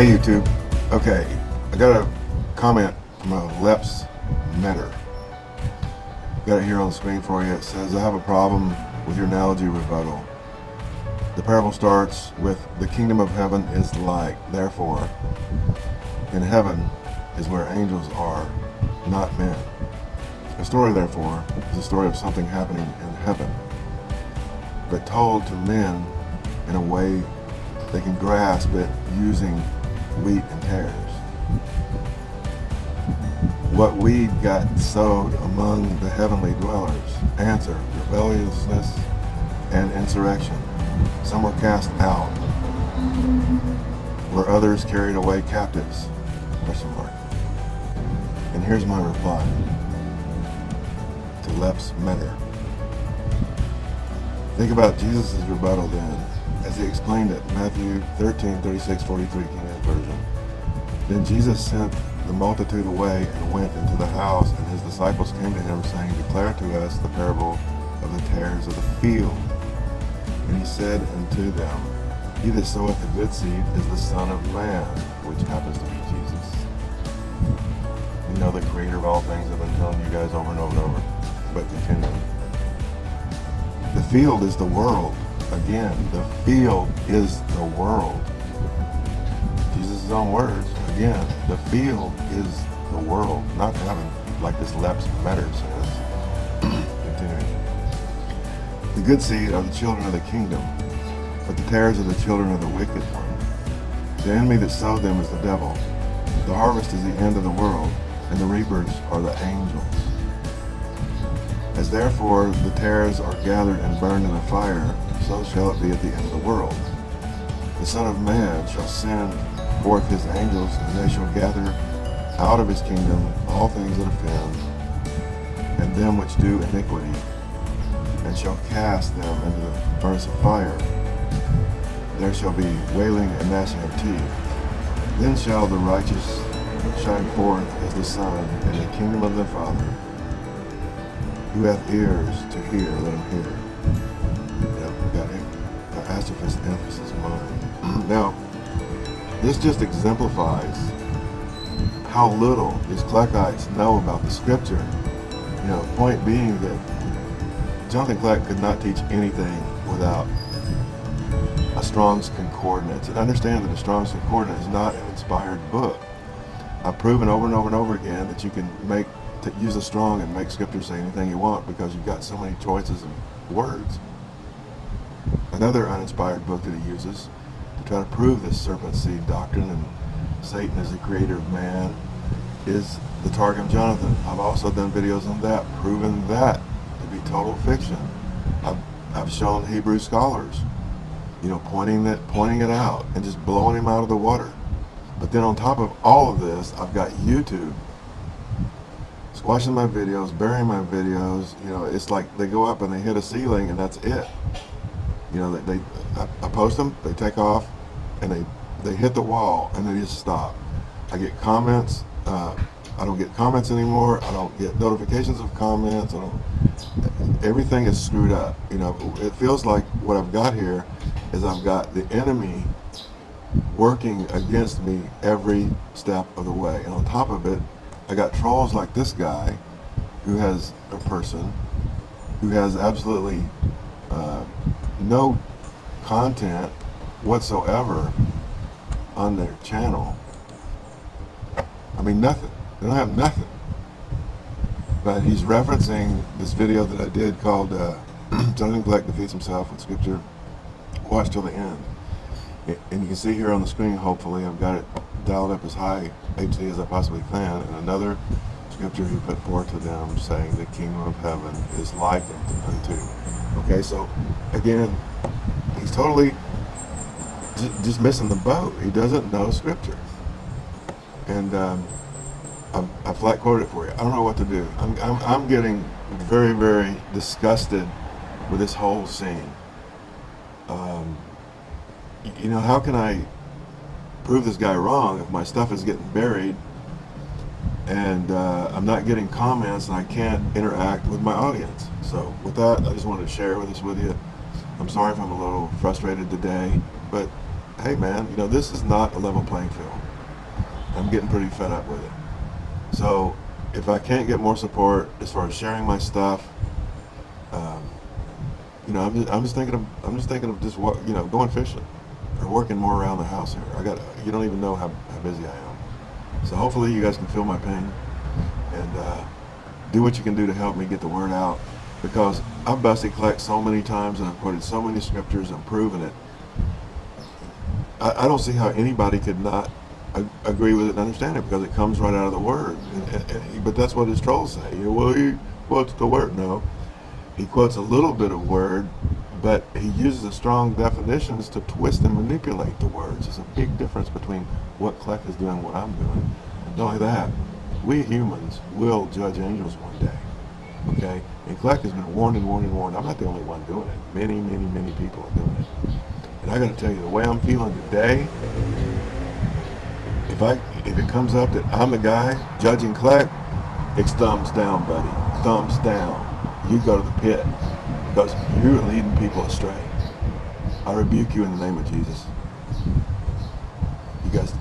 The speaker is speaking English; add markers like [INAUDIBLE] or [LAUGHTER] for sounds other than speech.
Hey YouTube. Okay, got a comment from a Leps Metter. Got it here on the screen for you. It says, I have a problem with your analogy rebuttal. The parable starts with, the kingdom of heaven is like, therefore, in heaven is where angels are, not men. The story, therefore, is a story of something happening in heaven, but told to men in a way they can grasp it using wheat and tares. What weed got sowed among the heavenly dwellers? Answer, rebelliousness and insurrection. Some were cast out. Were others carried away captives? Question mark. And here's my reply to Leps Metter. Think about Jesus' rebuttal then, as he explained it, Matthew 13, 36, 43, King James Version. Then Jesus sent the multitude away and went into the house, and his disciples came to him, saying, Declare to us the parable of the tares of the field. And he said unto them, He that soweth the good seed is the Son of Man, which happens to be Jesus. You know the creator of all things, I've been telling you guys over and over and over, but continuing. The field is the world. Again, the field is the world. Jesus' own words. Again, the field is the world, not heaven, like this Leps Metter says. [CLEARS THROAT] Continuing. The good seed are the children of the kingdom, but the tares are the children of the wicked one. The enemy that sowed them is the devil. The harvest is the end of the world, and the reapers are the angels. As therefore the tares are gathered and burned in the fire, so shall it be at the end of the world. The Son of Man shall send forth his angels, and they shall gather out of his kingdom all things that offend, and them which do iniquity, and shall cast them into the furnace of fire. There shall be wailing and gnashing of teeth. Then shall the righteous shine forth as the sun in the kingdom of their Father. Who hath ears to hear, let him hear. Yep, got emphasis mine. [CLEARS THROAT] now, this just exemplifies how little these Kleckites know about the scripture. You know, point being that Jonathan Kleck could not teach anything without a Strong's Concordance. And understand that a Strong's Concordance is not an inspired book. I've proven over and over and over again that you can make to use a strong and make scripture say anything you want because you've got so many choices of words. Another uninspired book that he uses try to prove this serpent seed doctrine and Satan is the creator of man is the Targum Jonathan. I've also done videos on that, proving that to be total fiction. I've, I've shown Hebrew scholars, you know, pointing that, pointing it out and just blowing him out of the water. But then on top of all of this, I've got YouTube squashing my videos, burying my videos, you know, it's like they go up and they hit a ceiling and that's it. You know, they, they I, I, post them, they take off, and they they hit the wall and they just stop. I get comments. Uh, I don't get comments anymore. I don't get notifications of comments. I don't. Everything is screwed up. You know, it feels like what I've got here is I've got the enemy working against me every step of the way, and on top of it, I got trolls like this guy who has a person who has absolutely uh, no content whatsoever on their channel. I mean, nothing. They don't have nothing. But he's referencing this video that I did called uh, [CLEARS THROAT] Kleck Defeats Himself with Scripture. Watch till the end. And you can see here on the screen, hopefully, I've got it dialed up as high HD as I possibly can. And another scripture he put forth to them saying the kingdom of heaven is likened unto. Okay, so again, he's totally just missing the boat. He doesn't know scripture. and um, I, I flat quote it for you. I don't know what to do. I'm, I'm, I'm getting very, very disgusted with this whole scene. Um, you know, how can I prove this guy wrong if my stuff is getting buried and uh, I'm not getting comments and I can't interact with my audience? So, with that, I just wanted to share this with you. I'm sorry if I'm a little frustrated today, but hey, man, you know, this is not a level playing field. I'm getting pretty fed up with it. So if I can't get more support as far as sharing my stuff, um, you know, I'm just, I'm just thinking of I'm just thinking of just you know going fishing or working more around the house here. I got you don't even know how, how busy I am. So hopefully you guys can feel my pain and uh, do what you can do to help me get the word out because I've busted collect so many times and I've quoted so many scriptures and proven it. I, I don't see how anybody could not agree with it and understand it because it comes right out of the word. And, and, but that's what his trolls say. You know, well, he quotes the word. No, he quotes a little bit of word, but he uses the strong definitions to twist and manipulate the words. There's a big difference between what Kleck is doing and what I'm doing. Not only that, we humans will judge angels one day. Okay? And Kleck has been warned and warned and warned. I'm not the only one doing it. Many, many, many people are doing it. And I got to tell you, the way I'm feeling today, if I if it comes up that I'm the guy judging Kleck, it's thumbs down, buddy. Thumbs down. You go to the pit because you're leading people astray. I rebuke you in the name of Jesus. You guys